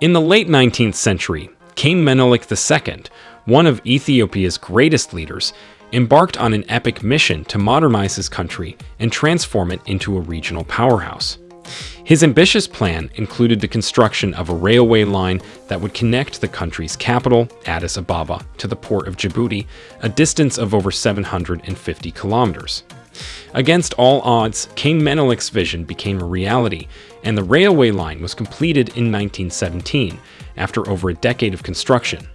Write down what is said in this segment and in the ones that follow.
In the late 19th century, King Menelik II, one of Ethiopia's greatest leaders, embarked on an epic mission to modernize his country and transform it into a regional powerhouse. His ambitious plan included the construction of a railway line that would connect the country's capital, Addis Ababa, to the port of Djibouti, a distance of over 750 kilometers. Against all odds, King Menelik's vision became a reality, and the railway line was completed in 1917, after over a decade of construction.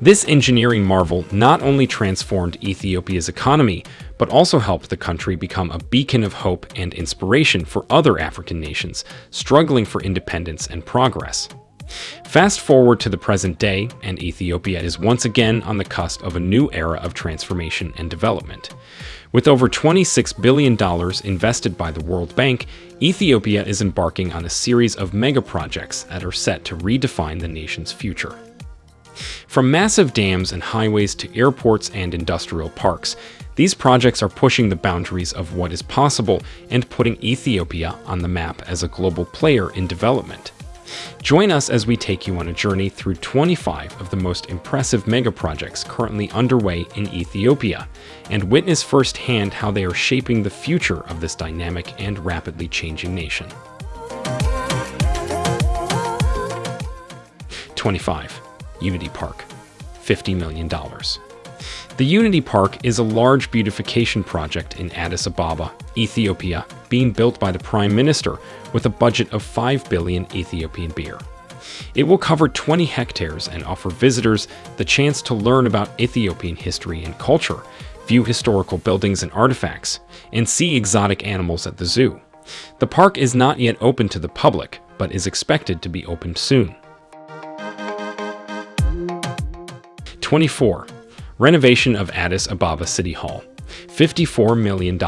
This engineering marvel not only transformed Ethiopia's economy, but also helped the country become a beacon of hope and inspiration for other African nations struggling for independence and progress. Fast forward to the present day, and Ethiopia is once again on the cusp of a new era of transformation and development. With over $26 billion invested by the World Bank, Ethiopia is embarking on a series of mega projects that are set to redefine the nation's future. From massive dams and highways to airports and industrial parks, these projects are pushing the boundaries of what is possible and putting Ethiopia on the map as a global player in development. Join us as we take you on a journey through 25 of the most impressive megaprojects currently underway in Ethiopia, and witness firsthand how they are shaping the future of this dynamic and rapidly changing nation. 25. Unity Park, $50 million. The Unity Park is a large beautification project in Addis Ababa, Ethiopia, being built by the Prime Minister with a budget of 5 billion Ethiopian birr. It will cover 20 hectares and offer visitors the chance to learn about Ethiopian history and culture, view historical buildings and artifacts, and see exotic animals at the zoo. The park is not yet open to the public, but is expected to be opened soon. 24. Renovation of Addis Ababa City Hall, $54 million.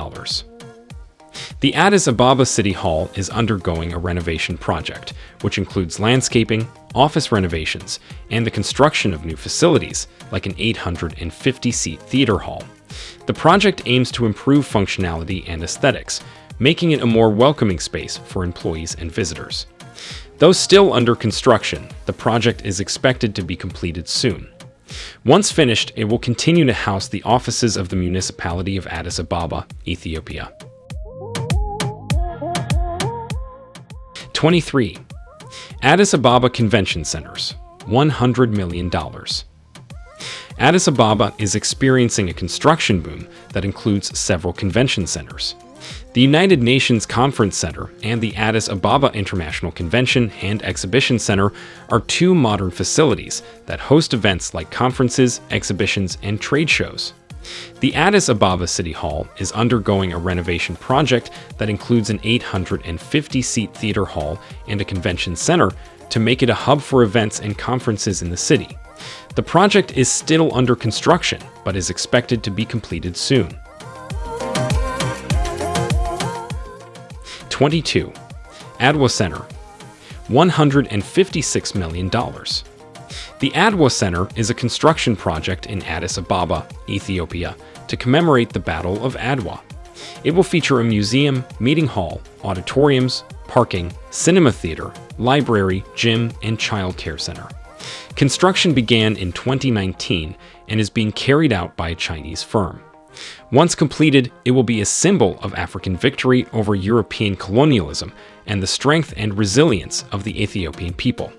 The Addis Ababa City Hall is undergoing a renovation project, which includes landscaping, office renovations, and the construction of new facilities, like an 850-seat theater hall. The project aims to improve functionality and aesthetics, making it a more welcoming space for employees and visitors. Though still under construction, the project is expected to be completed soon. Once finished, it will continue to house the offices of the municipality of Addis Ababa, Ethiopia. 23. Addis Ababa Convention Centers, $100 million. Addis Ababa is experiencing a construction boom that includes several convention centers. The United Nations Conference Center and the Addis Ababa International Convention and Exhibition Center are two modern facilities that host events like conferences, exhibitions, and trade shows. The Addis Ababa City Hall is undergoing a renovation project that includes an 850-seat theater hall and a convention center to make it a hub for events and conferences in the city. The project is still under construction, but is expected to be completed soon. 22. Adwa Center, $156 million. The Adwa Center is a construction project in Addis Ababa, Ethiopia, to commemorate the Battle of Adwa. It will feature a museum, meeting hall, auditoriums, parking, cinema theater, library, gym, and child care center. Construction began in 2019 and is being carried out by a Chinese firm. Once completed, it will be a symbol of African victory over European colonialism and the strength and resilience of the Ethiopian people.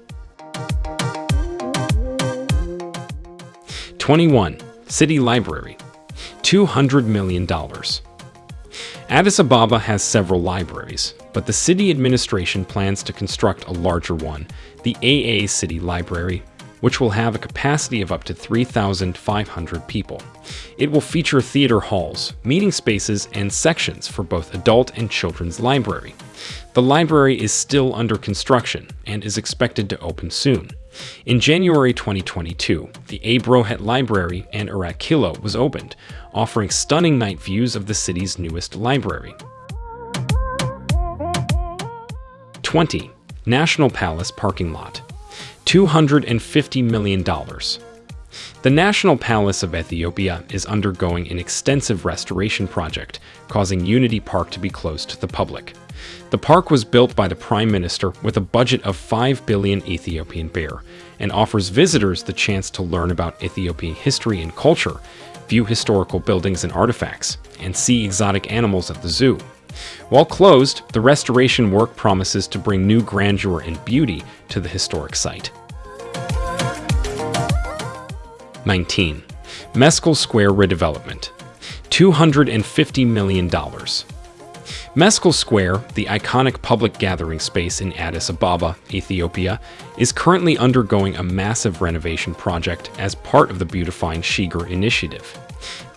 21. City Library $200 million. Addis Ababa has several libraries, but the city administration plans to construct a larger one, the AA City Library, which will have a capacity of up to 3,500 people. It will feature theater halls, meeting spaces, and sections for both adult and children's library. The library is still under construction and is expected to open soon. In January 2022, the Abrehot Library in Arat Kilo was opened, offering stunning night views of the city's newest library. 20. National Palace Parking Lot $250 million. The National Palace of Ethiopia is undergoing an extensive restoration project, causing Unity Park to be closed to the public. The park was built by the Prime Minister with a budget of 5 billion Ethiopian birr and offers visitors the chance to learn about Ethiopian history and culture, view historical buildings and artifacts, and see exotic animals at the zoo. While closed, the restoration work promises to bring new grandeur and beauty to the historic site. 19. Meskel Square redevelopment. $250 million. Meskel Square, the iconic public gathering space in Addis Ababa, Ethiopia, is currently undergoing a massive renovation project as part of the Beautifying Sheger initiative.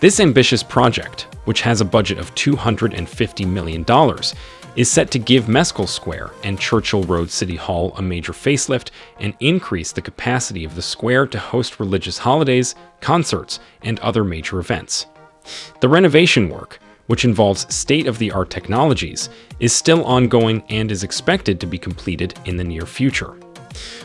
This ambitious project, which has a budget of $250 million, is set to give Meskel Square and Churchill Road City Hall a major facelift and increase the capacity of the square to host religious holidays, concerts, and other major events. The renovation work, which involves state-of-the-art technologies, is still ongoing and is expected to be completed in the near future.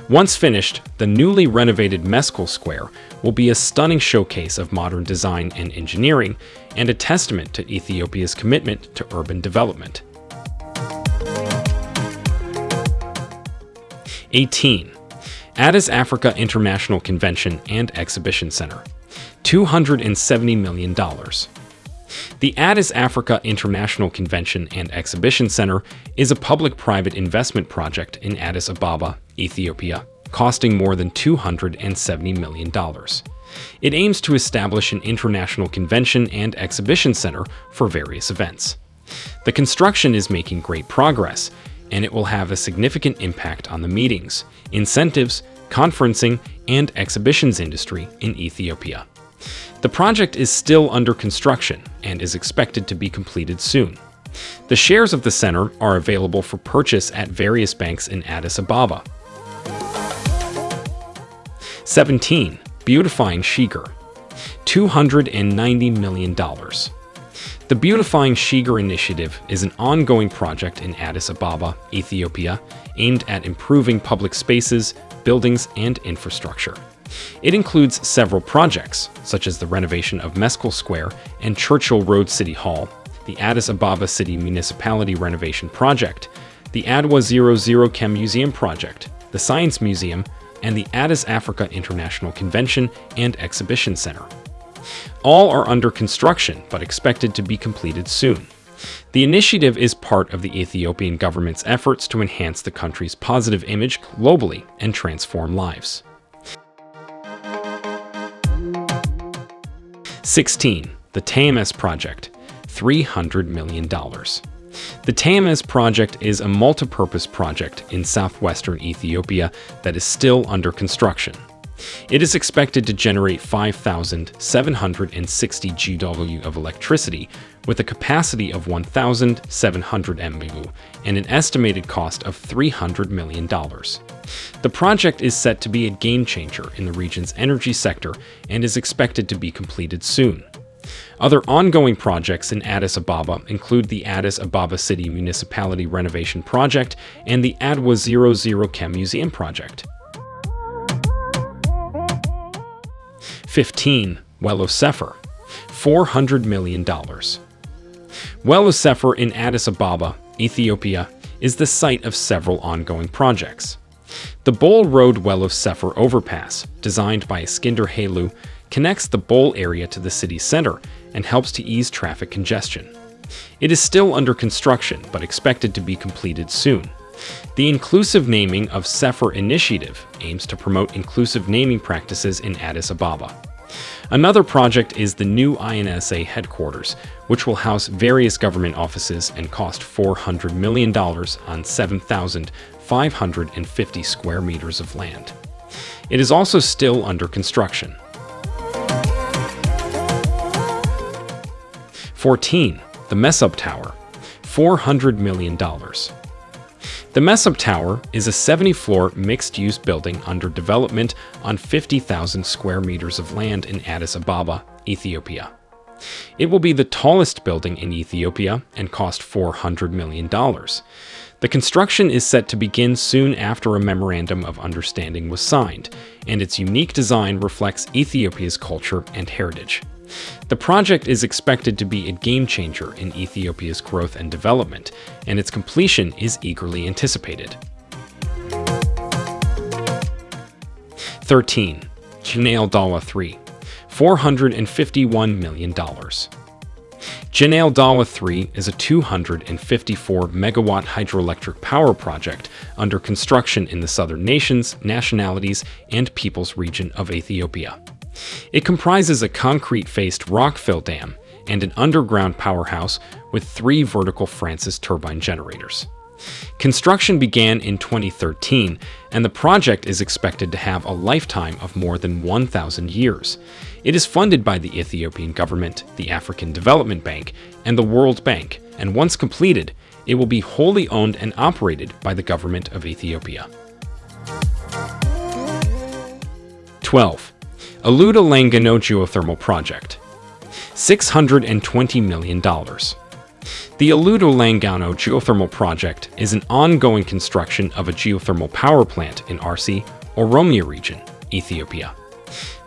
Once finished, the newly renovated Meskel Square will be a stunning showcase of modern design and engineering and a testament to Ethiopia's commitment to urban development. 18. Addis Africa International Convention and Exhibition Center, $270 million. The Addis Africa International Convention and Exhibition Center is a public-private investment project in Addis Ababa, Ethiopia, costing more than $270 million. It aims to establish an international convention and exhibition center for various events. The construction is making great progress, and it will have a significant impact on the meetings, incentives, conferencing, and exhibitions industry in Ethiopia. The project is still under construction and is expected to be completed soon. The shares of the center are available for purchase at various banks in Addis Ababa. 17. Beautifying Sheger $290 million. The Beautifying Sheger initiative is an ongoing project in Addis Ababa, Ethiopia, aimed at improving public spaces, buildings, and infrastructure. It includes several projects, such as the renovation of Meskel Square and Churchill Road City Hall, the Addis Ababa City Municipality Renovation Project, the Adwa 00 Chem Museum Project, the Science Museum, and the Addis Africa International Convention and Exhibition Center. All are under construction but expected to be completed soon. The initiative is part of the Ethiopian government's efforts to enhance the country's positive image globally and transform lives. 16. The TAMS Project $300 million. The TAMS project is a multi-purpose project in southwestern Ethiopia that is still under construction. It is expected to generate 5,760 GW of electricity with a capacity of 1,700 MW and an estimated cost of $300 million. The project is set to be a game changer in the region's energy sector and is expected to be completed soon. Other ongoing projects in Addis Ababa include the Addis Ababa City Municipality Renovation Project and the Adwa 00 Chem Museum Project. 15. Welo Sefer, $400 million. Welo Sefer in Addis Ababa, Ethiopia, is the site of several ongoing projects. The Bole Road Welo Sefer overpass, designed by Iskinder Hailou, connects the Bole area to the city center and helps to ease traffic congestion. It is still under construction, but expected to be completed soon. The inclusive naming of Sefer initiative aims to promote inclusive naming practices in Addis Ababa. Another project is the new INSA headquarters, which will house various government offices and cost $400 million on 7,550 square meters of land. It is also still under construction. 14. The Mesop Tower, $400 million. The Mesop Tower is a 70-floor mixed-use building under development on 50,000 square meters of land in Addis Ababa, Ethiopia. It will be the tallest building in Ethiopia and cost $400 million. The construction is set to begin soon after a Memorandum of Understanding was signed, and its unique design reflects Ethiopia's culture and heritage. The project is expected to be a game changer in Ethiopia's growth and development, and its completion is eagerly anticipated. 13. Genale Dawa 3, $451 million. Genale Dawa 3 is a 254 megawatt hydroelectric power project under construction in the southern nations, nationalities, and peoples region of Ethiopia. It comprises a concrete-faced rockfill dam and an underground powerhouse with three vertical Francis turbine generators. Construction began in 2013, and the project is expected to have a lifetime of more than 1,000 years. It is funded by the Ethiopian government, the African Development Bank, and the World Bank, and once completed, it will be wholly owned and operated by the government of Ethiopia. 12. Aluto Langano Geothermal Project $620 million. The Aluto Langano geothermal project is an ongoing construction of a geothermal power plant in Arsi, Oromia region, Ethiopia.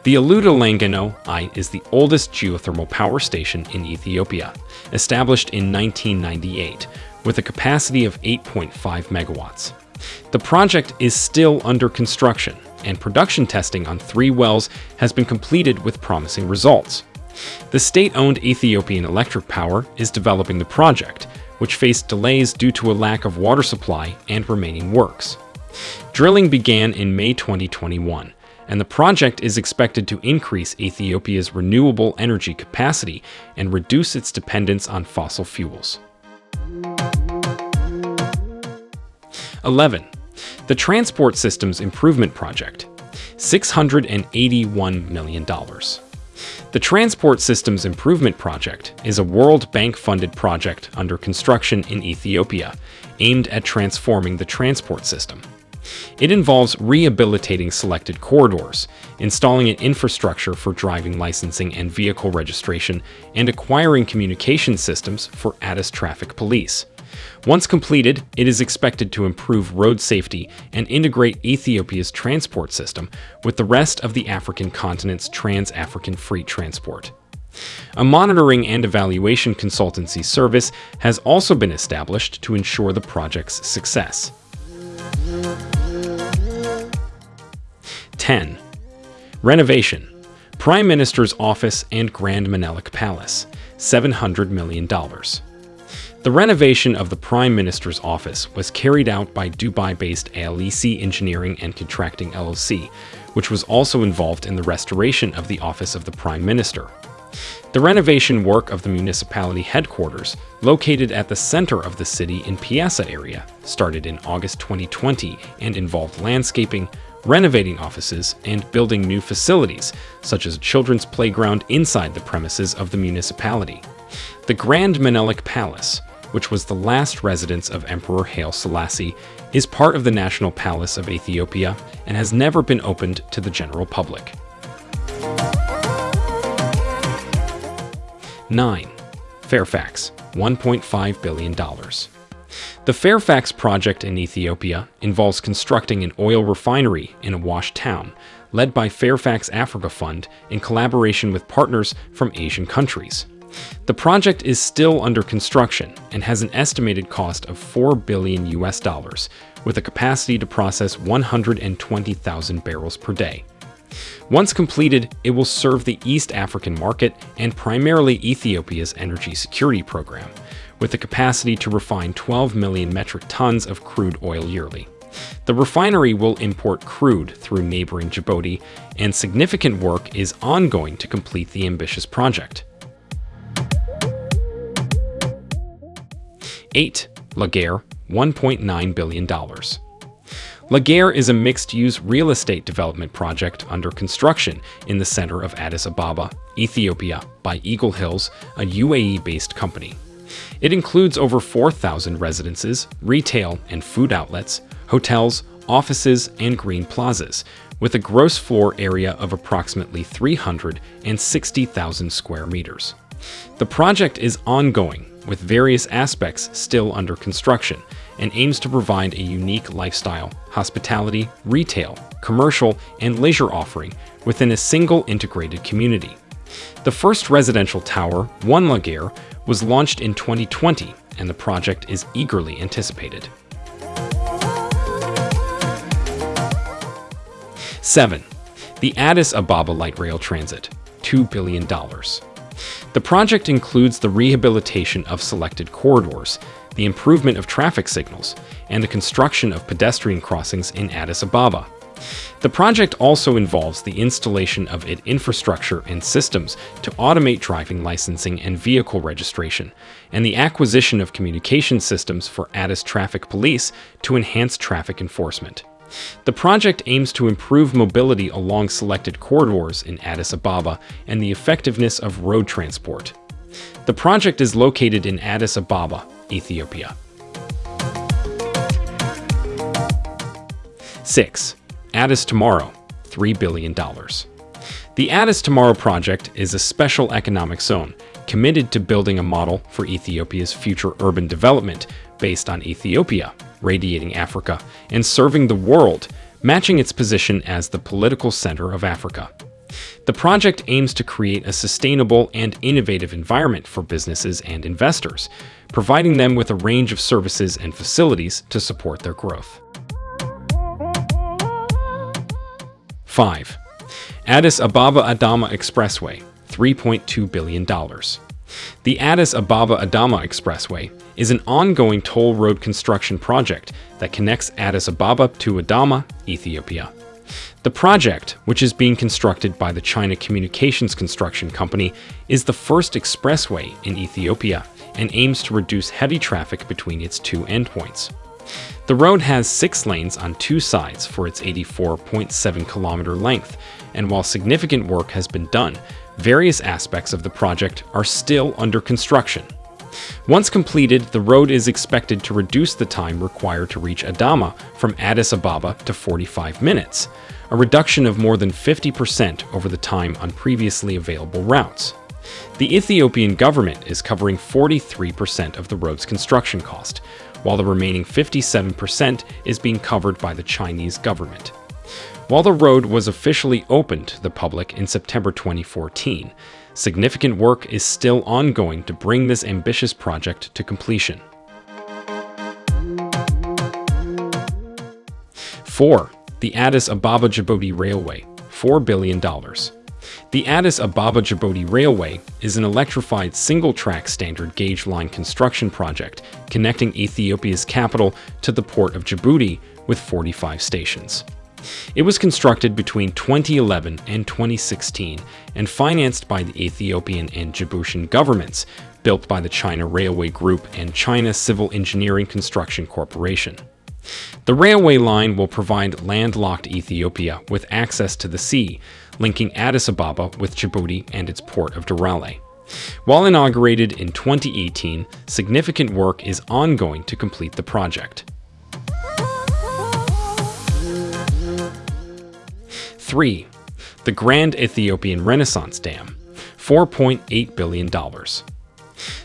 The Aluto Langano I is the oldest geothermal power station in Ethiopia, established in 1998, with a capacity of 8.5 megawatts. The project is still under construction, and production testing on three wells has been completed with promising results. The state-owned Ethiopian Electric Power is developing the project, which faced delays due to a lack of water supply and remaining works. Drilling began in May 2021, and the project is expected to increase Ethiopia's renewable energy capacity and reduce its dependence on fossil fuels. 11. The Transport Systems Improvement Project, $681 million. The Transport Systems Improvement Project is a World Bank-funded project under construction in Ethiopia, aimed at transforming the transport system. It involves rehabilitating selected corridors, installing an infrastructure for driving licensing and vehicle registration, and acquiring communication systems for Addis Traffic Police. Once completed, it is expected to improve road safety and integrate Ethiopia's transport system with the rest of the African continent's trans-African freight transport. A monitoring and evaluation consultancy service has also been established to ensure the project's success. 10. Renovation Prime Minister's Office and Grand Menelik Palace, $700 million. The renovation of the Prime Minister's office was carried out by Dubai-based ALEC Engineering and Contracting LLC, which was also involved in the restoration of the office of the Prime Minister. The renovation work of the municipality headquarters, located at the center of the city in Piazza area, started in August 2020 and involved landscaping, renovating offices, and building new facilities, such as a children's playground inside the premises of the municipality. The Grand Menelik Palace, which was the last residence of Emperor Haile Selassie, is part of the National Palace of Ethiopia and has never been opened to the general public. 9. Fairfax, $1.5 billion. The Fairfax project in Ethiopia involves constructing an oil refinery in Awash town, led by Fairfax Africa Fund in collaboration with partners from Asian countries. The project is still under construction and has an estimated cost of 4 billion US dollars, with a capacity to process 120,000 barrels per day. Once completed, it will serve the East African market and primarily Ethiopia's energy security program, with the capacity to refine 12 million metric tons of crude oil yearly. The refinery will import crude through neighboring Djibouti, and significant work is ongoing to complete the ambitious project. 8. La Gare, $1.9 billion. La Gare is a mixed-use real estate development project under construction in the center of Addis Ababa, Ethiopia, by Eagle Hills, a UAE-based company. It includes over 4,000 residences, retail and food outlets, hotels, offices, and green plazas, with a gross floor area of approximately 360,000 square meters. The project is ongoing with various aspects still under construction, and aims to provide a unique lifestyle, hospitality, retail, commercial, and leisure offering within a single integrated community. The first residential tower, One La Gare, was launched in 2020, and the project is eagerly anticipated. 7. The Addis Ababa Light Rail Transit, $2 billion. The project includes the rehabilitation of selected corridors, the improvement of traffic signals, and the construction of pedestrian crossings in Addis Ababa. The project also involves the installation of its infrastructure and systems to automate driving licensing and vehicle registration, and the acquisition of communication systems for Addis Traffic Police to enhance traffic enforcement. The project aims to improve mobility along selected corridors in Addis Ababa and the effectiveness of road transport. The project is located in Addis Ababa, Ethiopia. 6. Addis Tomorrow, $3 billion. The Addis Tomorrow project is a special economic zone committed to building a model for Ethiopia's future urban development based on Ethiopia, radiating Africa, and serving the world, matching its position as the political center of Africa. The project aims to create a sustainable and innovative environment for businesses and investors, providing them with a range of services and facilities to support their growth. 5. Addis Ababa Adama Expressway, $3.2 billion. The Addis Ababa Adama Expressway is an ongoing toll road construction project that connects Addis Ababa to Adama, Ethiopia. The project, which is being constructed by the China Communications Construction Company, is the first expressway in Ethiopia and aims to reduce heavy traffic between its two endpoints. The road has six lanes on two sides for its 84.7 kilometer length, and while significant work has been done, various aspects of the project are still under construction. Once completed, the road is expected to reduce the time required to reach Adama from Addis Ababa to 45 minutes, a reduction of more than 50% over the time on previously available routes. The Ethiopian government is covering 43% of the road's construction cost, while the remaining 57% is being covered by the Chinese government. While the road was officially opened to the public in September 2014, significant work is still ongoing to bring this ambitious project to completion. 4. The Addis Ababa Djibouti Railway, $4 billion. The Addis Ababa Djibouti Railway is an electrified single-track standard gauge line construction project connecting Ethiopia's capital to the port of Djibouti with 45 stations. It was constructed between 2011 and 2016 and financed by the Ethiopian and Djiboutian governments, built by the China Railway Group and China Civil Engineering Construction Corporation. The railway line will provide landlocked Ethiopia with access to the sea, linking Addis Ababa with Djibouti and its port of Doraleh. While inaugurated in 2018, significant work is ongoing to complete the project. 3. The Grand Ethiopian Renaissance Dam, $4.8 billion.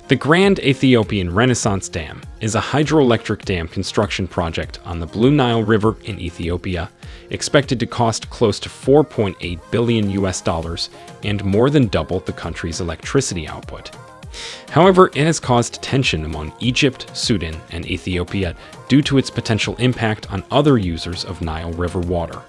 The Grand Ethiopian Renaissance Dam is a hydroelectric dam construction project on the Blue Nile River in Ethiopia, expected to cost close to 4.8 billion US dollars and more than double the country's electricity output. However, it has caused tension among Egypt, Sudan, and Ethiopia due to its potential impact on other users of Nile River water.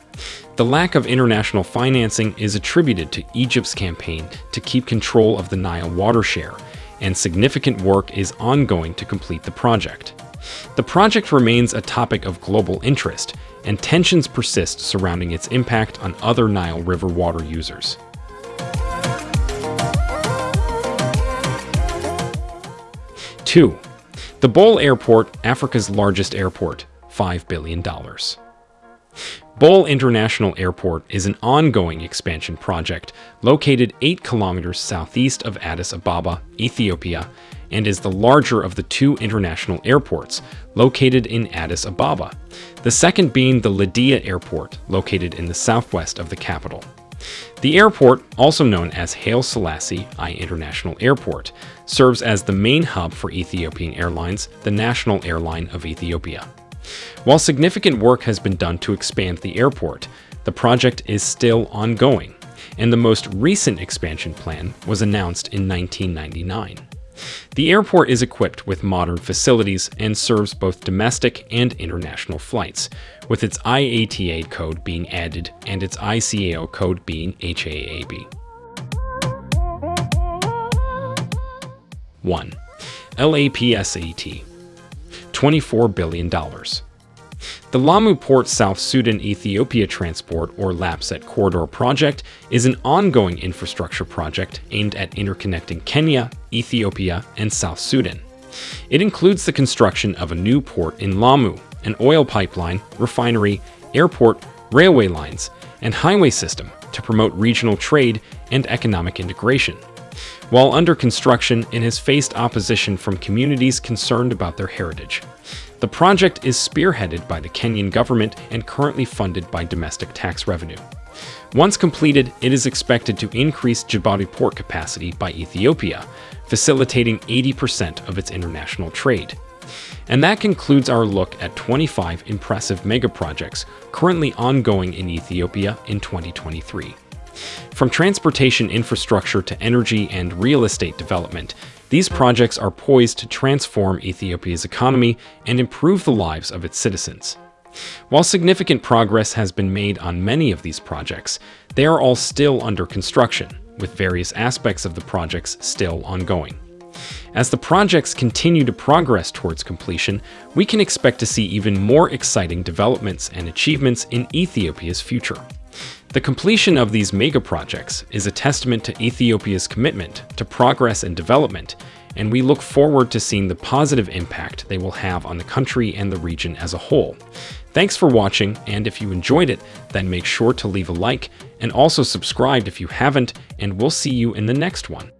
The lack of international financing is attributed to Egypt's campaign to keep control of the Nile water share, and significant work is ongoing to complete the project. The project remains a topic of global interest, and tensions persist surrounding its impact on other Nile River water users. Two, the Bole Airport, Africa's largest airport, $5 billion. Bole International Airport is an ongoing expansion project located 8 kilometers southeast of Addis Ababa, Ethiopia, and is the larger of the two international airports located in Addis Ababa, the second being the Lidya Airport, located in the southwest of the capital. The airport, also known as Haile Selassie I International Airport, serves as the main hub for Ethiopian Airlines, the national airline of Ethiopia. While significant work has been done to expand the airport, the project is still ongoing, and the most recent expansion plan was announced in 1999. The airport is equipped with modern facilities and serves both domestic and international flights, with its IATA code being added and its ICAO code being HAAB. 1. LAPSSET $24 billion. The Lamu Port South Sudan Ethiopia Transport or LAPSSET Corridor project is an ongoing infrastructure project aimed at interconnecting Kenya, Ethiopia, and South Sudan. It includes the construction of a new port in Lamu, an oil pipeline, refinery, airport, railway lines, and highway system to promote regional trade and economic integration. While under construction, it has faced opposition from communities concerned about their heritage. The project is spearheaded by the Kenyan government and currently funded by domestic tax revenue. Once completed, it is expected to increase Djibouti port capacity by Ethiopia, facilitating 80% of its international trade. And that concludes our look at 25 impressive megaprojects currently ongoing in Ethiopia in 2023. From transportation infrastructure to energy and real estate development, these projects are poised to transform Ethiopia's economy and improve the lives of its citizens. While significant progress has been made on many of these projects, they are all still under construction, with various aspects of the projects still ongoing. As the projects continue to progress towards completion, we can expect to see even more exciting developments and achievements in Ethiopia's future. The completion of these mega projects is a testament to Ethiopia's commitment to progress and development, and we look forward to seeing the positive impact they will have on the country and the region as a whole. Thanks for watching, and if you enjoyed it, then make sure to leave a like and also subscribe if you haven't, and we'll see you in the next one.